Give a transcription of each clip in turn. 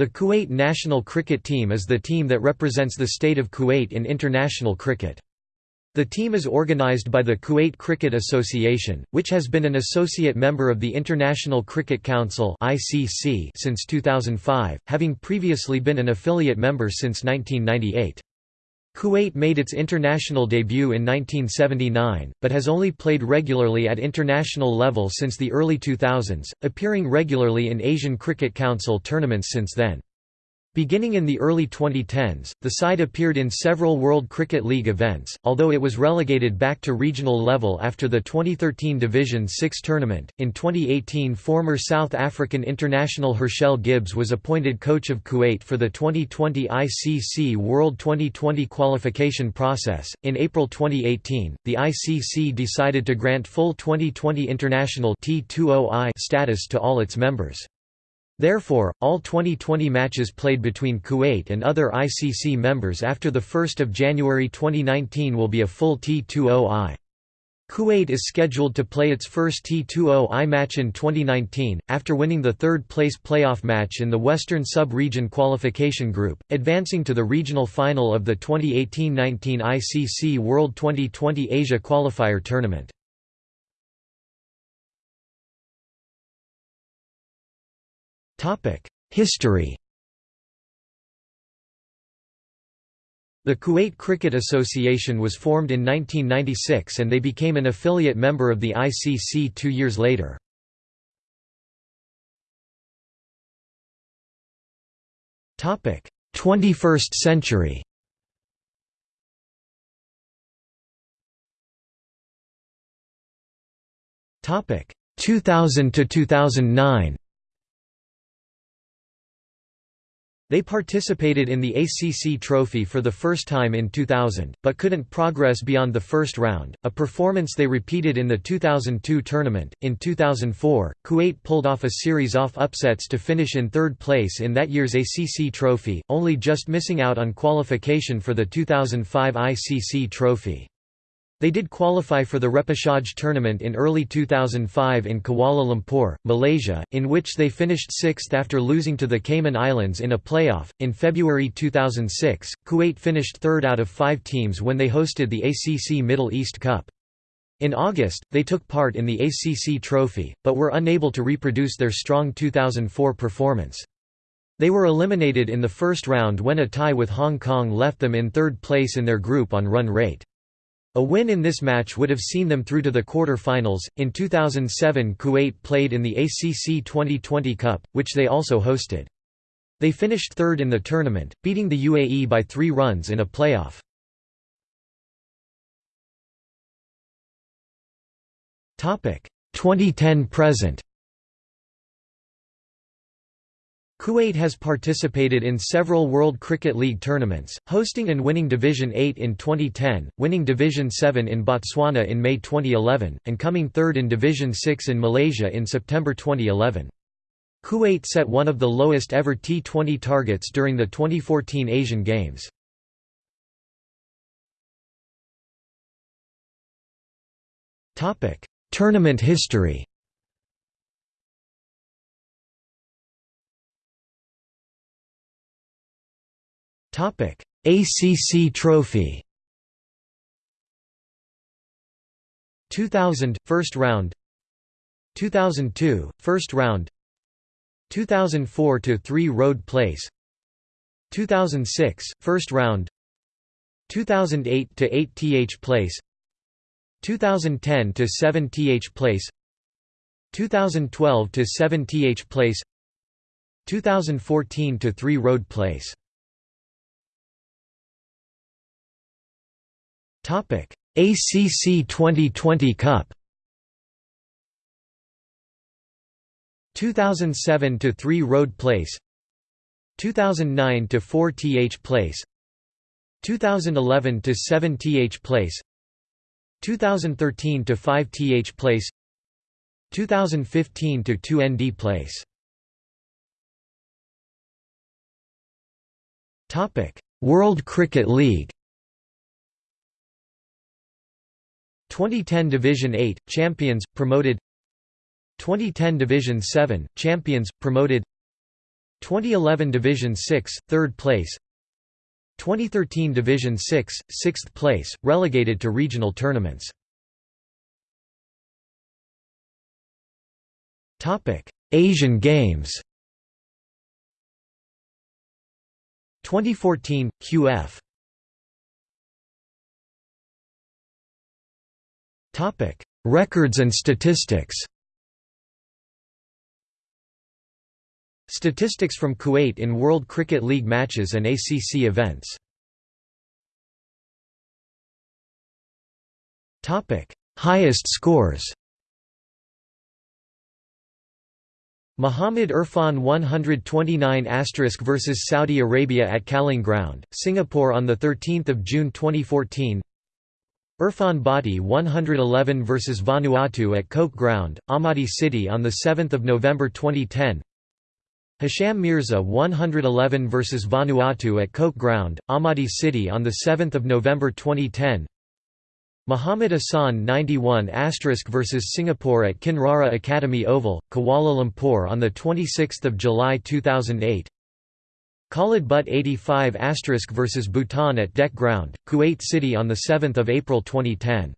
The Kuwait national cricket team is the team that represents the state of Kuwait in international cricket. The team is organized by the Kuwait Cricket Association, which has been an associate member of the International Cricket Council since 2005, having previously been an affiliate member since 1998. Kuwait made its international debut in 1979, but has only played regularly at international level since the early 2000s, appearing regularly in Asian Cricket Council tournaments since then. Beginning in the early 2010s, the side appeared in several World Cricket League events, although it was relegated back to regional level after the 2013 Division 6 tournament. In 2018, former South African international Herschelle Gibbs was appointed coach of Kuwait for the 2020 ICC World 2020 qualification process. In April 2018, the ICC decided to grant full 2020 international T20I status to all its members. Therefore, all 2020 matches played between Kuwait and other ICC members after 1 January 2019 will be a full T20I. Kuwait is scheduled to play its first T20I match in 2019, after winning the third-place playoff match in the Western Sub-Region Qualification Group, advancing to the regional final of the 2018–19 ICC World 2020 Asia Qualifier Tournament. History The Kuwait Cricket Association was formed in 1996 and they became an affiliate member of the ICC two years later. Topic: 21st century. Topic: 2000 to 2009. They participated in the ACC Trophy for the first time in 2000, but couldn't progress beyond the first round, a performance they repeated in the 2002 tournament. In 2004, Kuwait pulled off a series of upsets to finish in third place in that year's ACC Trophy, only just missing out on qualification for the 2005 ICC Trophy. They did qualify for the repechage tournament in early 2005 in Kuala Lumpur, Malaysia, in which they finished sixth after losing to the Cayman Islands in a playoff. In February 2006, Kuwait finished third out of five teams when they hosted the ACC Middle East Cup. In August, they took part in the ACC Trophy, but were unable to reproduce their strong 2004 performance. They were eliminated in the first round when a tie with Hong Kong left them in third place in their group on run rate. A win in this match would have seen them through to the quarter-finals. In 2007, Kuwait played in the ACC 2020 Cup, which they also hosted. They finished third in the tournament, beating the UAE by three runs in a playoff. Topic 2010-present. Kuwait has participated in several World Cricket League tournaments, hosting and winning Division 8 in 2010, winning Division 7 in Botswana in May 2011, and coming third in Division 6 in Malaysia in September 2011. Kuwait set one of the lowest ever T20 targets during the 2014 Asian Games. Tournament history ACC Trophy. 2000 first round. 2002 first round. 2004 to 3 road place. 2006 first round. 2008 to 8 th place. 2010 to 7 th place. 2012 to 7 th place. 2014 to 3 road place Topic: ACC 2020 Cup. 2007 to 3 Road Place. 2009 to 4 Th Place. 2011 to 7 Th Place. 2013 to 5 Th Place. 2015 to 2 ND Place. Topic: World Cricket League. 2010 Division 8 champions promoted 2010 Division 7 champions promoted 2011 Division 6, 3rd place 2013 Division 6, 6th place, relegated to regional tournaments. Asian Games 2014 QF Records and statistics. Statistics from Kuwait in World Cricket League matches and ACC events. Highest scores. Muhammad Irfan 129 vs Saudi Arabia at Kallang Ground, Singapore on 13 June 2014 Irfan Bhatti 111 vs Vanuatu at Coke Ground, Ahmadi City on 7 November 2010 Hisham Mirza 111 vs Vanuatu at Coke Ground, Ahmadi City on 7 November 2010 Muhammad Ahsan 91 vs Singapore at Kinrara Academy Oval, Kuala Lumpur on 26 July 2008 Khalid Butt 85 vs Bhutan at Dek Ground, Kuwait City on 7 April 2010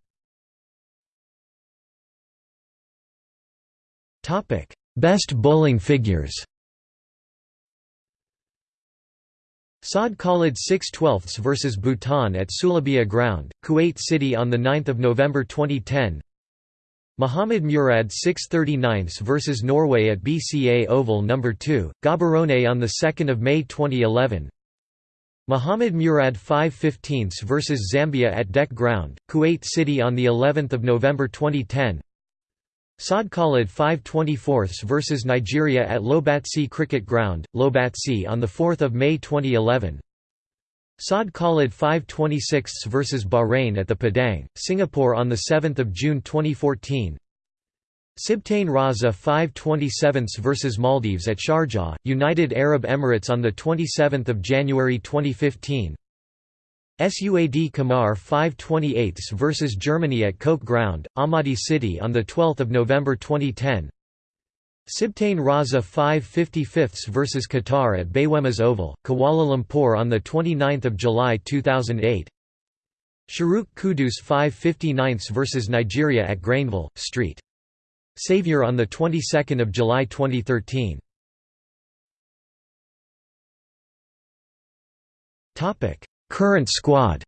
Best bowling figures. Saad Khalid 6 12 vs Bhutan at Sulabia Ground, Kuwait City on 9 November 2010 Muhammad Murad 6 39 vs Norway at BCA Oval No. 2, Gaborone on 2 May 2011 Muhammad Murad 5 15 vs Zambia at Dek Ground, Kuwait City on of November 2010 Saad Khalid 524 vs Nigeria at Lobatse Cricket Ground, Lobatse on 4 May 2011 Saad Khalid 526 vs Bahrain at the Padang, Singapore on 7 June 2014 Sibtain Raza 527 vs Maldives at Sharjah, United Arab Emirates on 27 January 2015 SUAD Kamar 528 vs Germany at Coke Ground, Ahmadi City on 12 November 2010 Sibtain Raza 555 vs Qatar at Bayuemas Oval, Kuala Lumpur on 29 July 2008 Sharuk Kudus 559 vs Nigeria at Grainville, St. Saviour on the 22nd of July 2013 Topic. Current squad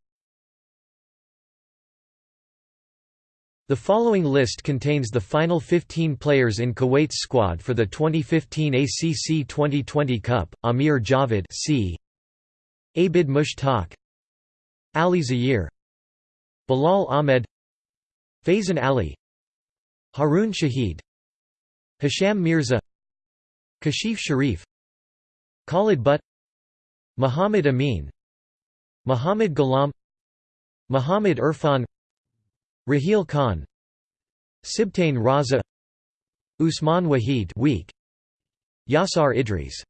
The following list contains the final 15 players in Kuwait's squad for the 2015 ACC 2020 Cup: Amir Javed, C. Abid Mushtaq, Ali Zahir, Bilal Ahmed, Faizan Ali, Harun Shahid, Hisham Mirza, Kashif Sharif, Khalid Butt, Muhammad Amin, Muhammad Ghulam Muhammad Irfan Raheel Khan Sibtain Raza Usman Wahid weak. Yasar Idris